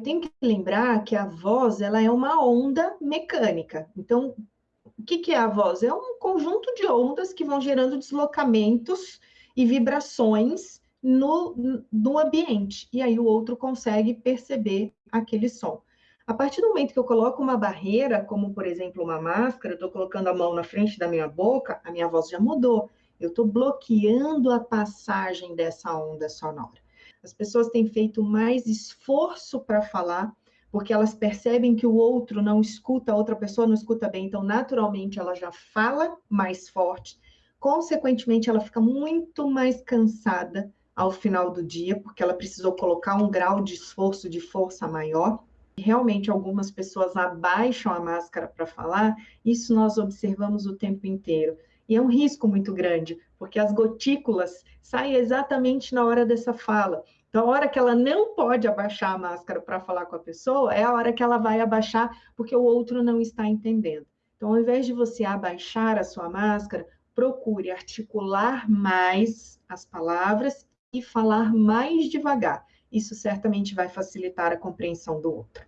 Eu tenho que lembrar que a voz ela é uma onda mecânica. Então, o que, que é a voz? É um conjunto de ondas que vão gerando deslocamentos e vibrações no, no ambiente. E aí o outro consegue perceber aquele som. A partir do momento que eu coloco uma barreira, como por exemplo uma máscara, estou colocando a mão na frente da minha boca, a minha voz já mudou. Eu estou bloqueando a passagem dessa onda sonora. As pessoas têm feito mais esforço para falar, porque elas percebem que o outro não escuta, a outra pessoa não escuta bem, então naturalmente ela já fala mais forte. Consequentemente, ela fica muito mais cansada ao final do dia, porque ela precisou colocar um grau de esforço, de força maior. Realmente, algumas pessoas abaixam a máscara para falar, isso nós observamos o tempo inteiro. E é um risco muito grande, porque as gotículas saem exatamente na hora dessa fala. Então, a hora que ela não pode abaixar a máscara para falar com a pessoa, é a hora que ela vai abaixar, porque o outro não está entendendo. Então, ao invés de você abaixar a sua máscara, procure articular mais as palavras e falar mais devagar. Isso certamente vai facilitar a compreensão do outro.